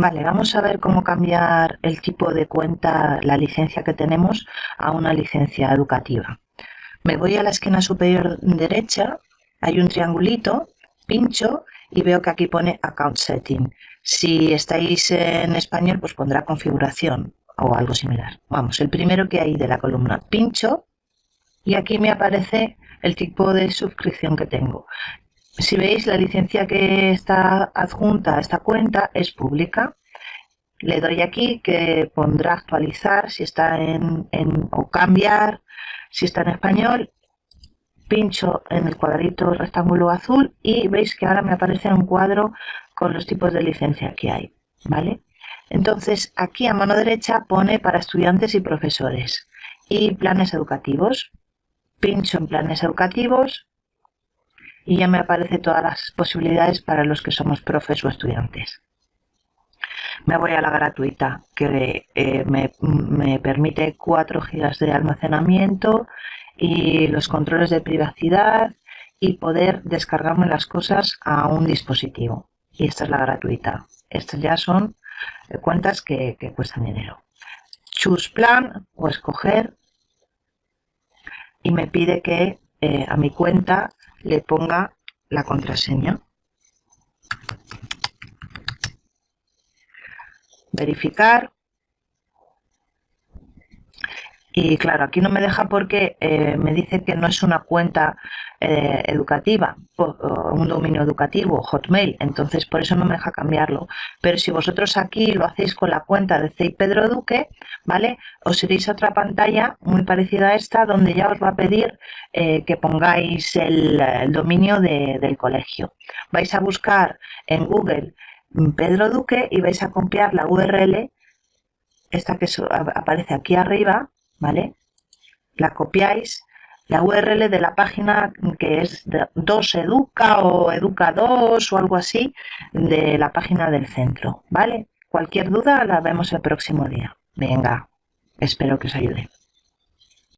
Vale, vamos a ver cómo cambiar el tipo de cuenta, la licencia que tenemos, a una licencia educativa. Me voy a la esquina superior derecha, hay un triangulito, pincho y veo que aquí pone Account Setting. Si estáis en español, pues pondrá configuración o algo similar. Vamos, el primero que hay de la columna, pincho y aquí me aparece el tipo de suscripción que tengo. Si veis, la licencia que está adjunta a esta cuenta es pública. Le doy aquí que pondrá actualizar si está en, o cambiar si está en español. Pincho en el cuadrito rectángulo azul y veis que ahora me aparece un cuadro con los tipos de licencia que hay. ¿vale? Entonces aquí a mano derecha pone para estudiantes y profesores y planes educativos. Pincho en planes educativos y ya me aparece todas las posibilidades para los que somos profes o estudiantes. Me voy a la gratuita que eh, me, me, permite 4 GB de almacenamiento y los controles de privacidad y poder descargarme las cosas a un dispositivo. Y esta es la gratuita. Estas ya son eh, cuentas que, cuestan dinero. Choose plan o escoger y me pide que eh, a mi cuenta le ponga la contraseña. Verificar. Y claro, aquí no me deja porque eh, me dice que no es una cuenta eh, educativa, un dominio educativo, Hotmail, entonces por eso no me deja cambiarlo. Pero si vosotros aquí lo hacéis con la cuenta de CEI Pedro Duque, ¿vale? Os iréis a otra pantalla muy parecida a esta donde ya os va a pedir eh, que pongáis el, dominio del colegio. Vais a buscar en Google mm, Pedro Duque y vais a copiar la URL, esta que aparece aquí arriba, ¿vale? La copiáis, la URL de la página que es 2educa o educa2 o algo así de la página del centro, ¿vale? Cualquier duda la vemos el próximo día. Venga, espero que os ayude.